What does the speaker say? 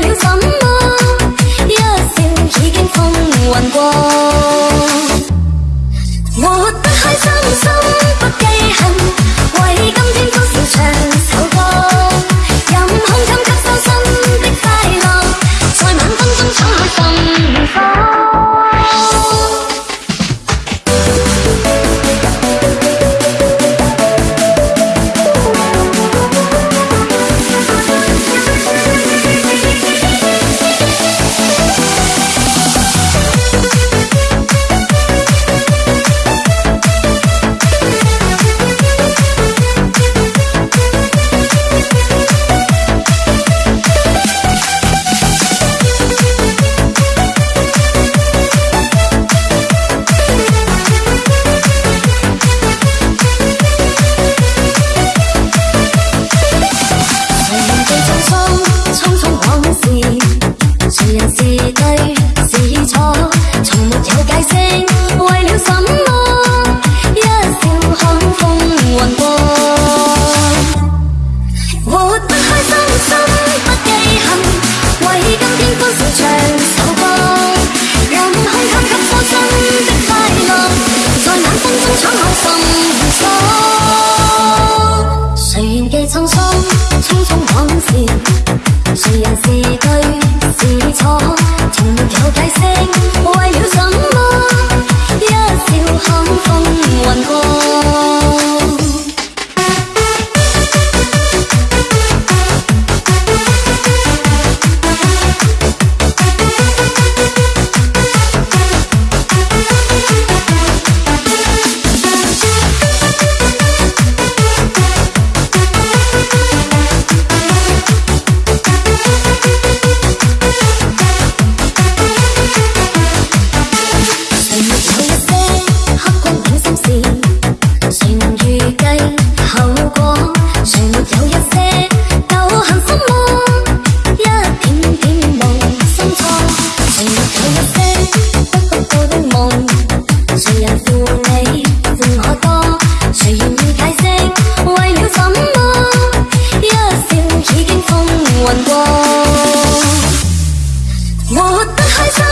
anh 怎么？一笑已经风云过。谁人是对我的海角